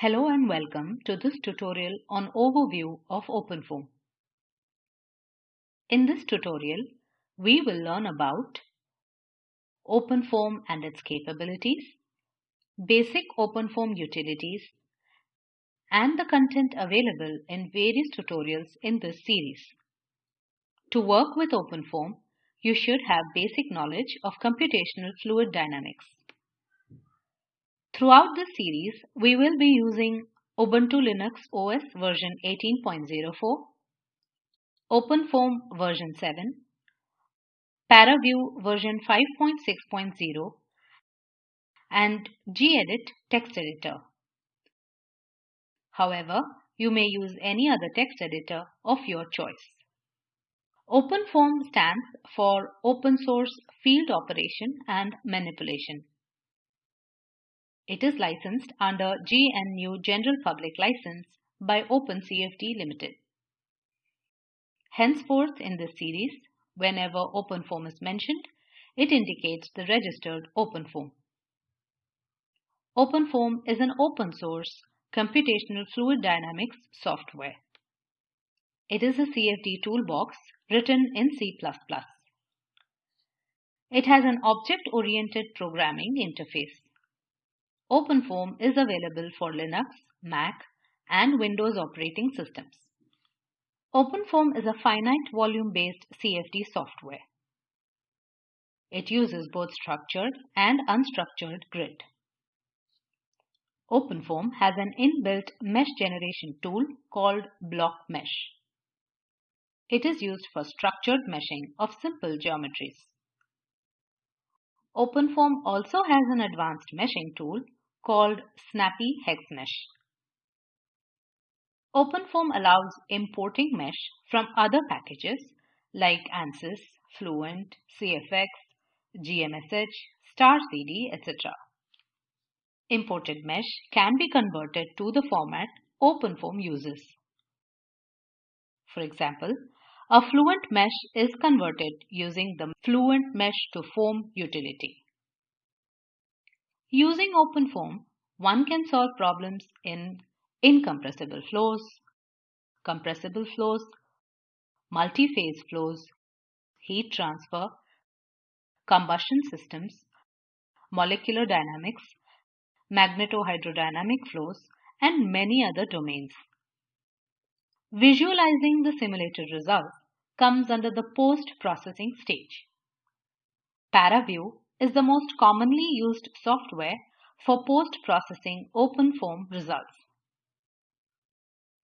Hello and welcome to this tutorial on overview of OpenFOAM. In this tutorial, we will learn about OpenFOAM and its capabilities, basic OpenFOAM utilities, and the content available in various tutorials in this series. To work with OpenFOAM, you should have basic knowledge of computational fluid dynamics. Throughout this series, we will be using Ubuntu Linux OS version 18.04, OpenFOAM version 7, ParaView version 5.6.0, and gedit text editor. However, you may use any other text editor of your choice. OpenFOAM stands for Open Source Field Operation and Manipulation. It is licensed under GNU General Public License by OpenCFD Limited. Henceforth in this series, whenever OpenFOAM is mentioned, it indicates the registered OpenFOAM. OpenFOAM is an open source computational fluid dynamics software. It is a CFD toolbox written in C++. It has an object-oriented programming interface. OpenFOAM is available for Linux, Mac, and Windows operating systems. OpenFOAM is a finite volume based CFD software. It uses both structured and unstructured grid. OpenFOAM has an inbuilt mesh generation tool called BlockMesh. It is used for structured meshing of simple geometries. OpenFOAM also has an advanced meshing tool called Snappy Hex Mesh. OpenFOAM allows importing mesh from other packages like ANSYS, Fluent, CFX, GMSH, StarCD, etc. Imported mesh can be converted to the format OpenFOAM uses. For example, a Fluent mesh is converted using the Fluent Mesh to Foam utility. Using OpenFOAM, one can solve problems in incompressible flows, compressible flows, multi-phase flows, heat transfer, combustion systems, molecular dynamics, magnetohydrodynamic flows, and many other domains. Visualizing the simulated results comes under the post-processing stage. ParaView is the most commonly used software for post-processing OpenFOAM results.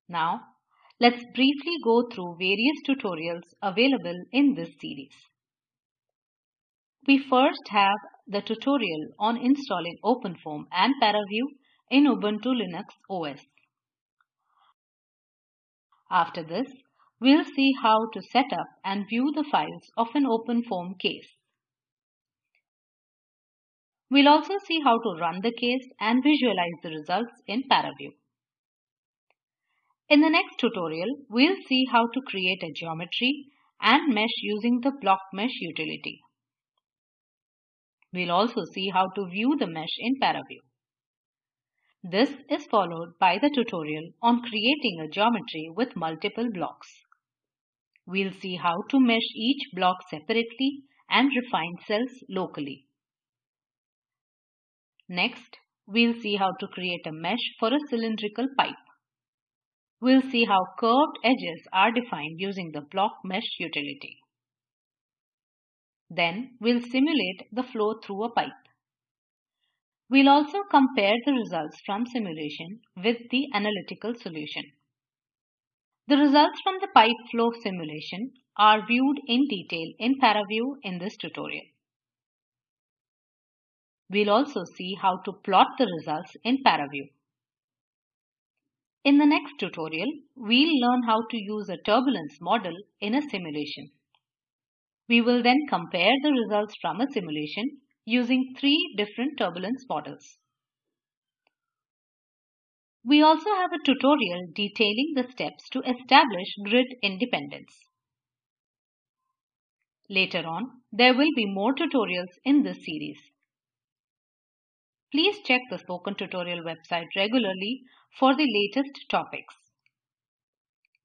Now, let's briefly go through various tutorials available in this series. We first have the tutorial on installing OpenFOAM and ParaView in Ubuntu Linux OS. After this, we'll see how to set up and view the files of an OpenFOAM case. We'll also see how to run the case and visualize the results in ParaView. In the next tutorial, we'll see how to create a geometry and mesh using the block mesh utility. We'll also see how to view the mesh in ParaView. This is followed by the tutorial on creating a geometry with multiple blocks. We'll see how to mesh each block separately and refine cells locally. Next, we'll see how to create a mesh for a cylindrical pipe. We'll see how curved edges are defined using the block mesh utility. Then we'll simulate the flow through a pipe. We'll also compare the results from simulation with the analytical solution. The results from the pipe flow simulation are viewed in detail in ParaView in this tutorial. We'll also see how to plot the results in ParaView. In the next tutorial, we'll learn how to use a turbulence model in a simulation. We will then compare the results from a simulation using three different turbulence models. We also have a tutorial detailing the steps to establish grid independence. Later on, there will be more tutorials in this series. Please check the Spoken Tutorial website regularly for the latest topics.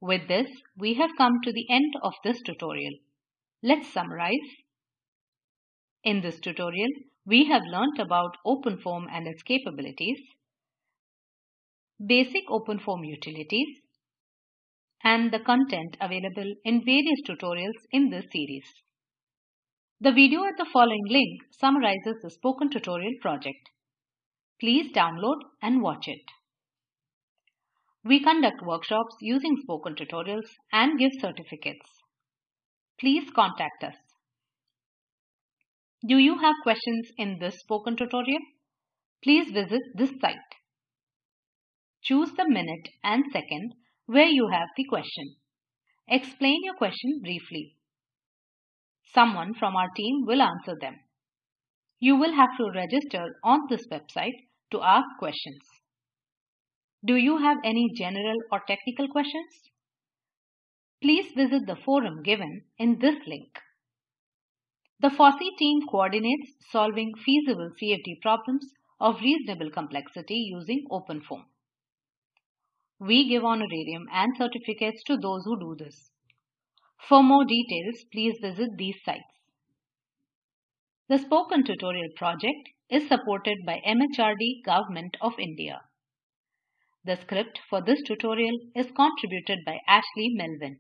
With this, we have come to the end of this tutorial. Let's summarize. In this tutorial, we have learnt about OpenFOAM and its capabilities, basic OpenFOAM utilities, and the content available in various tutorials in this series. The video at the following link summarizes the Spoken Tutorial project. Please download and watch it. We conduct workshops using Spoken Tutorials and give certificates. Please contact us. Do you have questions in this Spoken Tutorial? Please visit this site. Choose the minute and second where you have the question. Explain your question briefly. Someone from our team will answer them. You will have to register on this website to ask questions. Do you have any general or technical questions? Please visit the forum given in this link. The FOSSEE team coordinates solving feasible CFD problems of reasonable complexity using OpenFOAM. We give honorarium and certificates to those who do this. For more details, please visit these sites. The Spoken Tutorial project is supported by MHRD Government of India. The script for this tutorial is contributed by Ashley Melvin.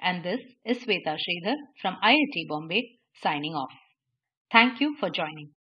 And this is Sweta Sridhar from IIT Bombay signing off. Thank you for joining.